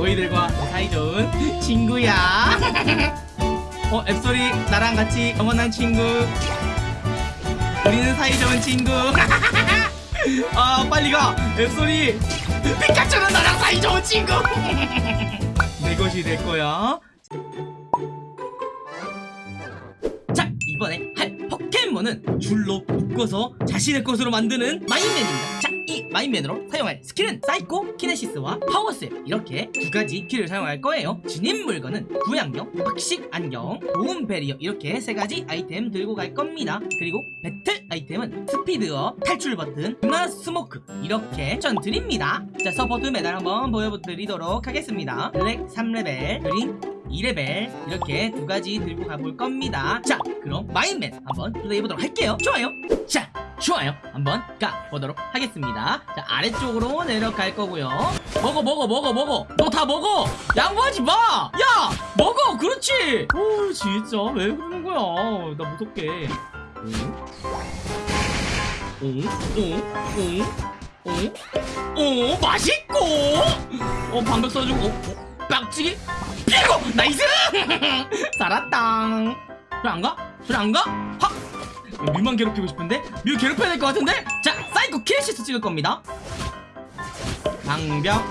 너희들과 사이좋은 친구야. 어 앱솔이 나랑 같이 영원한 친구. 우리는 사이좋은 친구. 아 빨리 가. 앱솔이. 피카츄는 나랑 사이좋은 친구. 내 것이 될 거야. 자 이번에 할 포켓몬은 줄로 묶어서 자신의 것으로 만드는 마임맨입니다. 자 이 마임맨으로 사용할 스킬은 사이코, 키네시스와 파워스웹 이렇게 두 가지 키를 사용할 거예요. 지닌 물건은 구애안경, 박식 안경, 도움 베리어. 이렇게 세 가지 아이템 들고 갈 겁니다. 그리고 배틀 아이템은 스피드업, 탈출 버튼, 누나 스모크. 이렇게 전 드립니다. 자 support 메달 한번 보여드리도록 하겠습니다. black 3레벨, green 2레벨. 이렇게 두 가지 들고 가볼 겁니다. 자 그럼 마임맨 한번 플레이해보도록 할게요. 좋아요. 자 좋아요. 한번 가보도록 하겠습니다. 자 아래쪽으로 내려갈 거고요. 먹어 먹어 먹어 먹어. 너 다 먹어. 양보하지 마야 먹어. 그렇지. 오 진짜. 왜 그러는 거야? 나 무섭게. 오오오오오 맛있고. 어 방벽 써주고. 어, 어, 빡치기. 피고! nice! 살았당 소리 안 가? 소리 안 가? 확 뮤만 괴롭히고 싶은데? 뮤 괴롭혀야 될 것 같은데? 자 사이코 키네시스 찍을 겁니다. 방벽.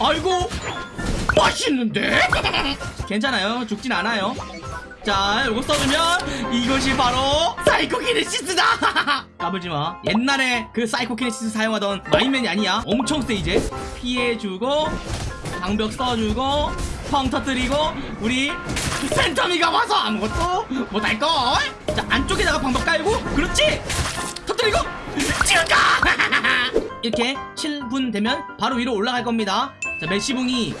아이고! 맛있는데? 괜찮아요. 죽진 않아요. 자 요거 써주면 이것이 바로 사이코 키네시스다! 까불지마. 옛날에 그 사이코 키네시스 사용하던 마임맨이 아니야. 엄청 세 이제. 피해주고 방벽 써주고 펑 터뜨리고 우리 팬텀이가 와서 아무것도 못할걸? 자 안쪽에다가 방벽 깔고 그렇지? 터뜨리고 찍을까? 이렇게 7분 되면 바로 위로 올라갈 겁니다. 자 매시붕이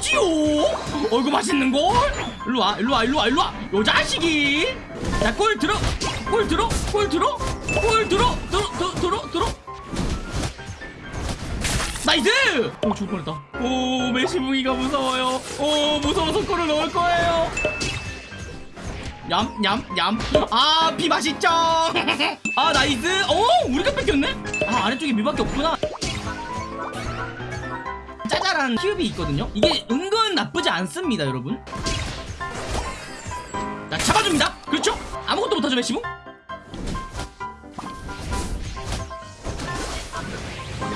찌오! 어이구 맛있는걸? 일로와 일로와 일로와 일로와. 요 자식이. 자골 들어 골 들어 골 들어 골 들어 들어 들어 들어 들어 nice! 오 죽을 뻔했다. 오 매시붕이가 무서워요. 오 무서워서 골을 넣을 거예요. 얌얌얌 아비 맛있죠? 아 nice. 오 우리가 뺏겼네? 아 아래쪽에 뮤밖에 없구나. 짜잘한 키흡이 있거든요? 이게 은근 나쁘지 않습니다 여러분. 자 잡아줍니다. 그렇죠? 아무것도 못하죠 메시붕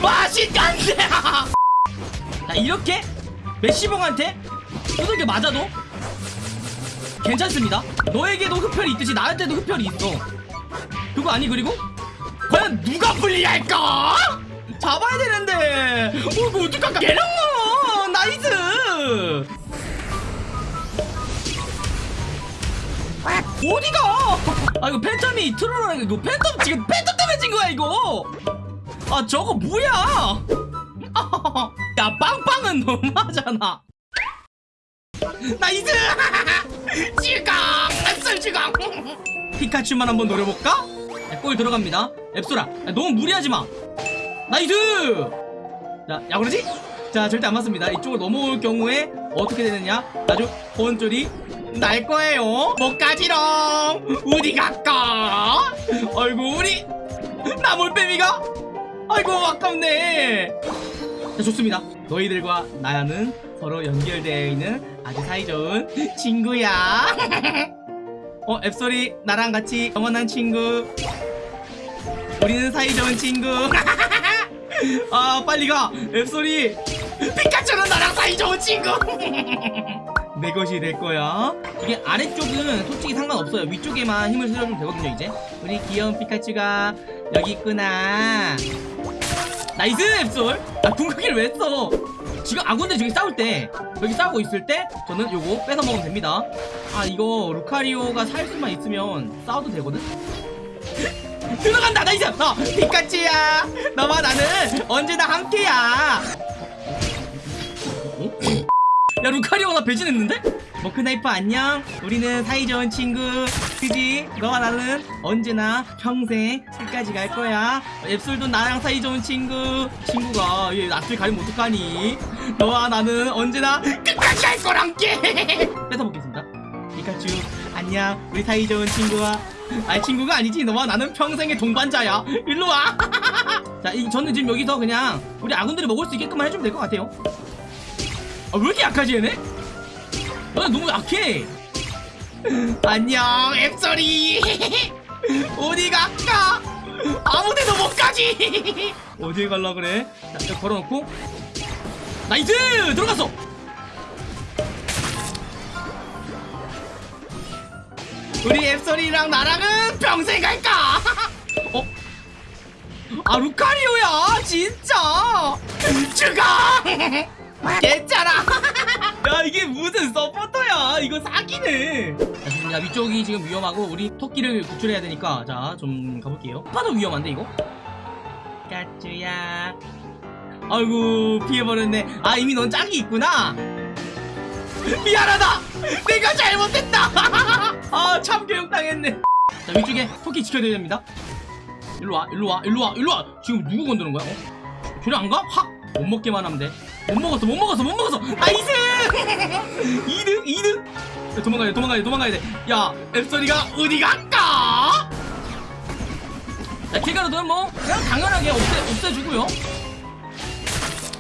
맛있간데 자 이렇게? 메시봉한테? 두들겨 맞아도? 괜찮습니다. 너에게도 흡혈이 있듯이 나한테도 흡혈이 있어. 그거 아니 그리고? 과연 누가 불리할까 잡아야 되는데. 어 이거 어떡할까? 개랑어 nice! 어디가? 아 이거 팬텀이 트롤하는 이거 팬텀 지금 팬텀 때문에 진 거야 이거 아 저거 뭐야? 야 빵빵은 너무하잖아. nice! 지강 쏠 지강 피카츄만 한번 노려볼까? 야, 골 들어갑니다. 앱솔아 야, 너무 무리하지마. nice! 자 야구르지? 자 절대 안 맞습니다. 이쪽으로 넘어올 경우에 어떻게 되느냐? 아주 혼쭐이 날 거예요. 못 가지롱! 어디 갈까! 우리 나몰빼미가 아이고 아깝네. 자 좋습니다. 너희들과 나는 서로 연결되어 있는 아주 사이좋은 친구야. 어 앱소리 나랑 같이 영원한 친구. 우리는 사이좋은 친구. 아 빨리 가. 앱소리. 피카츄는 나랑 사이좋은 친구. 내 것이 될 거야. 이게 아래쪽은 솔직히 상관없어요. 위쪽에만 힘을 실어주면 되거든요 이제. 우리 귀여운 피카츄가 여기 있구나. nice 앱솔. 아 궁극기를 왜 써? 지금 아군들 저기 싸울 때 여기 싸우고 있을 때 저는 요거 뺏어 먹으면 됩니다. 아 이거 루카리오가 살 수만 있으면 싸워도 되거든? 들어간다 nice! 어, 피카츄야! 너와 나는 언제나 함께야 야 루카리오 나 배신했는데? 머크나이프 안녕. 우리는 사이좋은 친구. 그지 너와 나는 언제나 평생 끝까지 갈 거야. 앱솔도 나랑 사이좋은 친구. 친구가 얘 낯을 가리면 어떡하니? 너와 나는 언제나 끝까지 갈 거랑께 뺏어먹겠습니다. 피카츄 안녕. 우리 사이좋은 친구와. 아니 친구가 아니지. 너와 나는 평생의 동반자야. 일로와. 자, 이, 저는 지금 여기서 그냥 우리 아군들이 먹을 수 있게끔만 해주면 될 것 같아요. 아, 왜 이렇게 약하지, 얘네? 야, 너무 약해. 안녕, 앱소리. 어디 갈까? 아무 데도 못 가지. 어디에 갈라 그래? 자, 걸어놓고. nice! 들어갔어! 우리 앱솔이랑 나랑은 평생 갈까? 어? 아 루카리오야 진짜 죽어 괜찮아 야 이게 무슨 서포터야? 이거 사기네. 자 좋습니다. 위쪽이 지금 위험하고 우리 토끼를 구출해야 되니까 자 좀 가볼게요. 파도 위험한데 이거? 까쭈야. 아이고 피해버렸네. 아 이미 넌 짝이 있구나. 미안하다. 내가 잘못했다. 아 참교육 당했네. 자 위쪽에 토끼 지켜야 됩니다. 일로와 일로와 일로와 일로와. 지금 누구 건드는 거야? 어? 저리 안 가? 확! 못 먹게만 하면 돼 못 먹었어 못 먹었어 못 먹었어. nice! 2등 2등 야, 도망가야 돼 도망가야 돼 도망가야 돼야 앱솔이가 어디 갈까? 자 킬가르도는 뭐? 그냥 당연하게 없애, 없애주고요.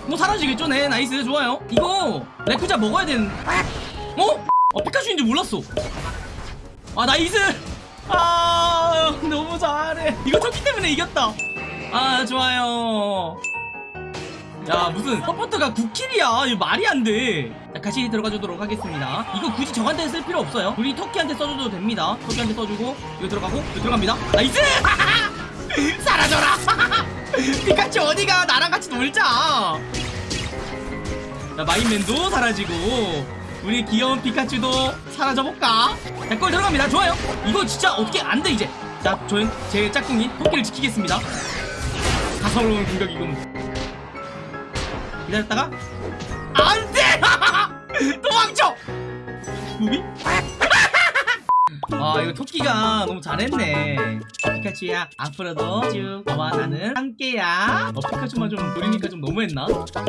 뭐 사라지겠죠? 네 nice 좋아요. 이거 레쿠자 먹어야 되는 어? 어 피카츄인지 몰랐어. 아 nice! 아 너무 잘해. 이거 토끼 때문에 이겼다. 아 좋아요 야 무슨 서포터가 9킬이야 이거 말이 안돼 자 같이 들어가 주도록 하겠습니다 이거 굳이 저한테 쓸 필요 없어요 우리 토끼한테 써줘도 됩니다 토끼한테 써주고 이거 들어가고 이거 들어갑니다 nice 사라져라 피카츄 어디가 나랑 같이 놀자 자 마인맨도 사라지고 우리 귀여운 피카츄도 사라져볼까? 자, 골 들어갑니다. 좋아요. 이거 진짜 어떻게 안 돼, 이제. 자, 저는 제 짝꿍이 토끼를 지키겠습니다. 가성로운 공격이군. 기다렸다가, 안 돼! 도망쳐! 무비? 아, 이거 토끼가 너무 잘했네. 피카츄야, 앞으로도 쭉 너와 나는 함께야. 어, 피카츄만 좀 노리니까 좀 너무했나?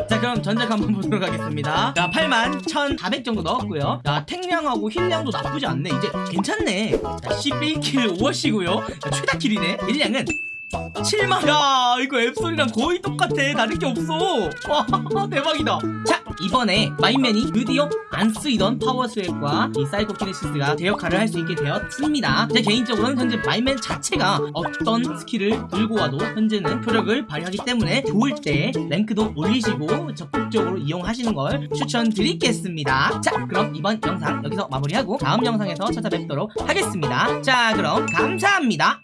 자, 그럼 전적 한번 보도록 하겠습니다. 자, 8만 1,400 정도 넣었고요. 자, 탱량하고 힐량도 나쁘지 않네. 이제 괜찮네. 자, 11킬 5어시고요. 자, 최다 킬이네. 힐량은 7만 야 이거 앱솔이랑 거의 똑같아. 다른 게 없어. 와 대박이다. 자 이번에 마임맨이 드디어 안 쓰이던 파워스왑과 이 사이코키네시스가 제 역할을 할 수 있게 되었습니다. 제 개인적으로는 현재 마임맨 자체가 어떤 스킬을 들고 와도 현재는 효력을 발휘하기 때문에 좋을 때 랭크도 올리시고 적극적으로 이용하시는 걸 추천드리겠습니다. 자 그럼 이번 영상 여기서 마무리하고 다음 영상에서 찾아뵙도록 하겠습니다. 자 그럼 감사합니다